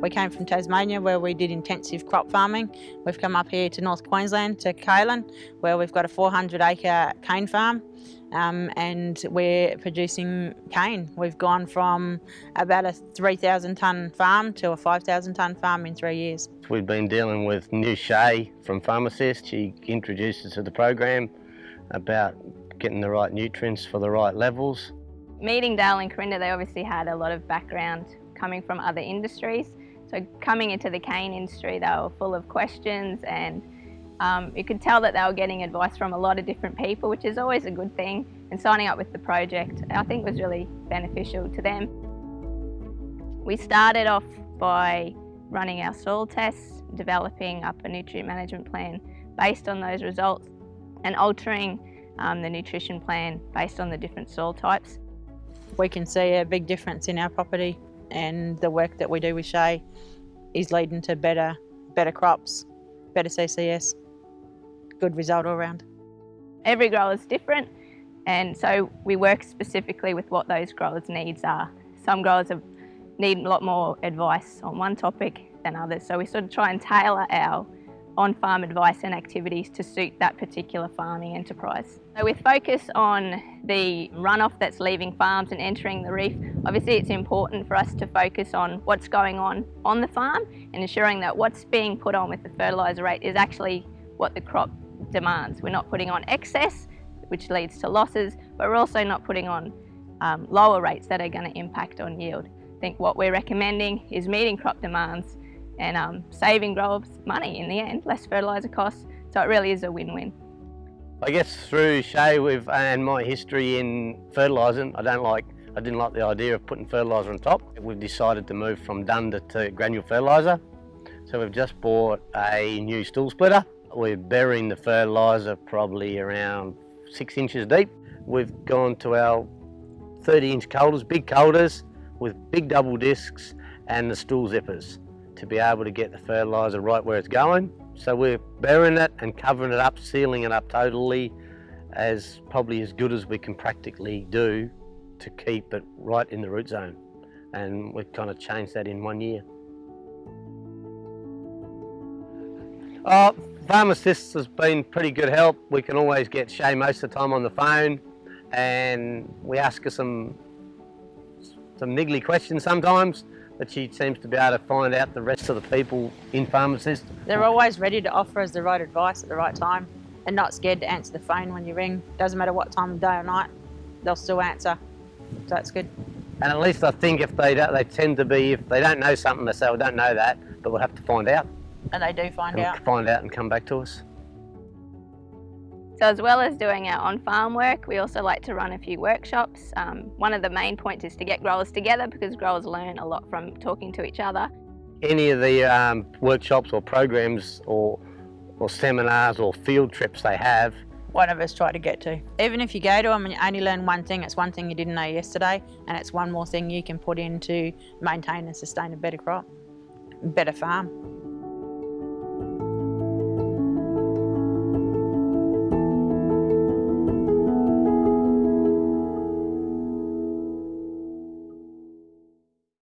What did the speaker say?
We came from Tasmania where we did intensive crop farming. We've come up here to North Queensland to Calen where we've got a 400 acre cane farm um, and we're producing cane. We've gone from about a 3,000 tonne farm to a 5,000 tonne farm in three years. We've been dealing with New Shay from Farmacist. She introduced us to the program about getting the right nutrients for the right levels. Meeting Dale and Corinda, they obviously had a lot of background coming from other industries. So coming into the cane industry, they were full of questions and um, you could tell that they were getting advice from a lot of different people, which is always a good thing. And signing up with the project, I think was really beneficial to them. We started off by running our soil tests, developing up a nutrient management plan based on those results and altering um, the nutrition plan based on the different soil types. We can see a big difference in our property and the work that we do with Shay is leading to better, better crops, better CCS, good result all round. Every grower is different and so we work specifically with what those growers' needs are. Some growers have, need a lot more advice on one topic than others, so we sort of try and tailor our on-farm advice and activities to suit that particular farming enterprise. So with focus on the runoff that's leaving farms and entering the reef, obviously it's important for us to focus on what's going on on the farm and ensuring that what's being put on with the fertiliser rate is actually what the crop demands. We're not putting on excess, which leads to losses, but we're also not putting on um, lower rates that are going to impact on yield. I think what we're recommending is meeting crop demands and um, saving growers money in the end, less fertiliser costs, so it really is a win-win. I guess through Shay with, and my history in fertilising, I don't like, I didn't like the idea of putting fertiliser on top. We've decided to move from dunder to granule fertiliser. So we've just bought a new stool splitter. We're burying the fertiliser probably around six inches deep. We've gone to our 30 inch coulters, big coulters with big double discs and the stool zippers to be able to get the fertiliser right where it's going. So we're burying it and covering it up, sealing it up totally as probably as good as we can practically do to keep it right in the root zone. And we've kind of changed that in one year. Uh, Farmacist has been pretty good help. We can always get Shay most of the time on the phone and we ask her some some niggly questions sometimes but she seems to be able to find out the rest of the people in Farmacist. They're always ready to offer us the right advice at the right time and not scared to answer the phone when you ring. Doesn't matter what time of day or night, they'll still answer. So that's good. And at least I think if they don't, they tend to be, if they don't know something, they say, well, don't know that, but we'll have to find out. And they do find and out. Find out and come back to us. So as well as doing our on-farm work, we also like to run a few workshops. Um, one of the main points is to get growers together because growers learn a lot from talking to each other. Any of the um, workshops or programs or, or seminars or field trips they have, one of us try to get to. Even if you go to them and you only learn one thing, it's one thing you didn't know yesterday and it's one more thing you can put in to maintain and sustain a better crop, better farm.